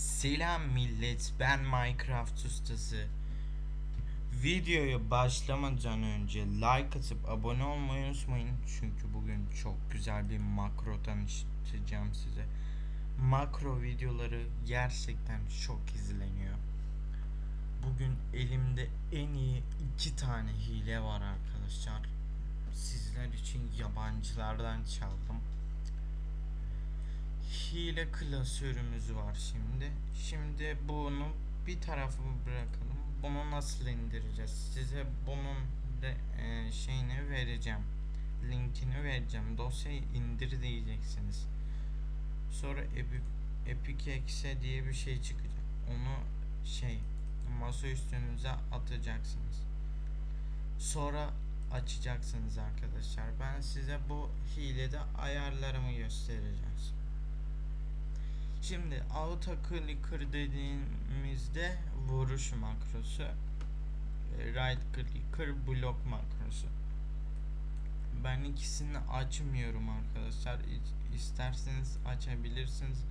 Selam millet ben Minecraft ustası. Videoya başlamadan önce like atıp abone olmayı unutmayın. Çünkü bugün çok güzel bir makro tanıştıracağım size. Makro videoları gerçekten çok izleniyor. Bugün elimde en iyi iki tane hile var arkadaşlar. Sizler için yabancılardan çaldım hile klasörümüz var şimdi. Şimdi bunu bir tarafa bırakalım. Bunu nasıl indireceğiz? Size bunun de e, şeyini vereceğim. Linkini vereceğim. Dosyayı indir diyeceksiniz. Sonra Epic, Epic Exe diye bir şey çıkacak. Onu şey masa üstünüze atacaksınız. Sonra açacaksınız arkadaşlar. Ben size bu hilede ayarlarımı göstereceğim. Şimdi auto clicker dediğimizde vuruş makrosu right clicker blok makrosu. Ben ikisini açmıyorum arkadaşlar. İsterseniz açabilirsiniz.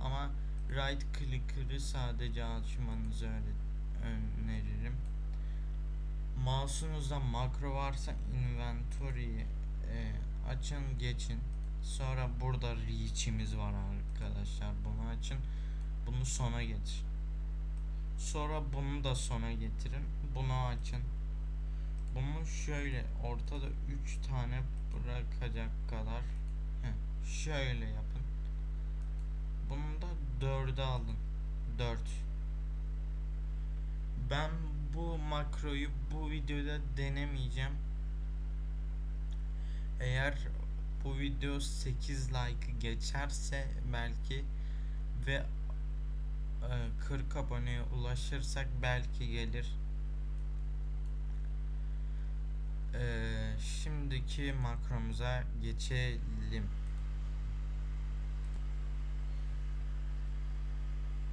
Ama right clicker'ı sadece açmanızı öneririm. Mouse'unuzda makro varsa inventory'yi e, açın geçin Sonra burada reach'imiz var arkadaşlar. Bunu açın. Bunu sona getir. Sonra bunu da sona getirin. Bunu açın. Bunu şöyle ortada 3 tane bırakacak kadar heh, şöyle yapın. Bunu da 4'e alın. 4. Ben bu makroyu bu videoda denemeyeceğim. Eğer bu video 8 like geçerse belki ve 40 e, aboneye ulaşırsak belki gelir. Ee, şimdiki makromuza geçelim.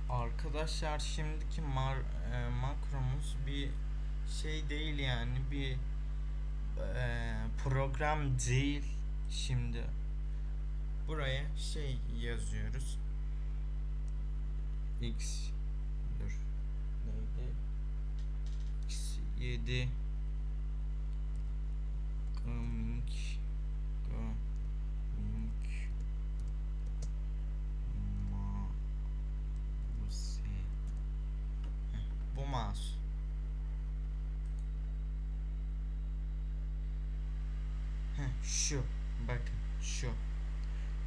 Arkadaşlar şimdiki mar, e, makromuz bir şey değil yani bir e, program değil Şimdi buraya şey yazıyoruz. X dur. Neydi? X7 coming coming mouse bu mouse Heh, şu Bakın şu.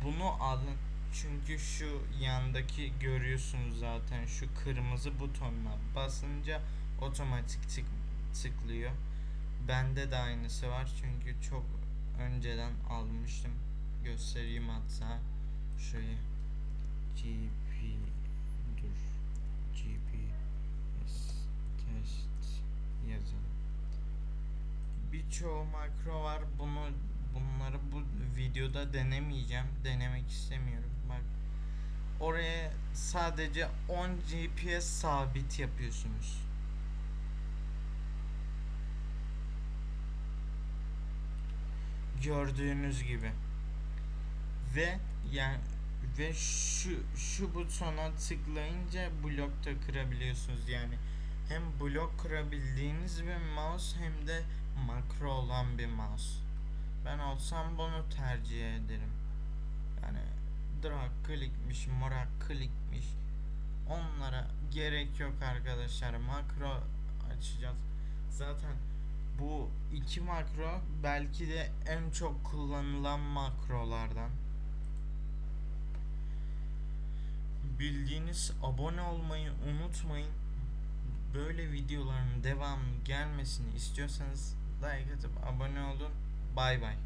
Bunu alın. Çünkü şu yandaki görüyorsunuz zaten şu kırmızı butonuna basınca otomatik tık, tıklıyor. Bende de aynısı var çünkü çok önceden almıştım. Göstereyim hatta. Şöyle GP dur. GPS test yazalım. Birçoğu makro var. Bunu bunları bu videoda denemeyeceğim. Denemek istemiyorum. Bak oraya sadece 10 GPS sabit yapıyorsunuz. Gördüğünüz gibi. Ve yani ve şu şu butona tıklayınca blok da kırabiliyorsunuz yani hem blok kırabildiğiniz bir mouse hem de makro olan bir mouse. Ben olsam bunu tercih ederim. Yani drag klikmiş, morak klikmiş. Onlara gerek yok arkadaşlar. Makro açacağız. Zaten bu iki makro belki de en çok kullanılan makrolardan. Bildiğiniz abone olmayı unutmayın. Böyle videoların devamı gelmesini istiyorsanız like atıp abone olun. Bye, bye.